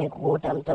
మీ కూటంతో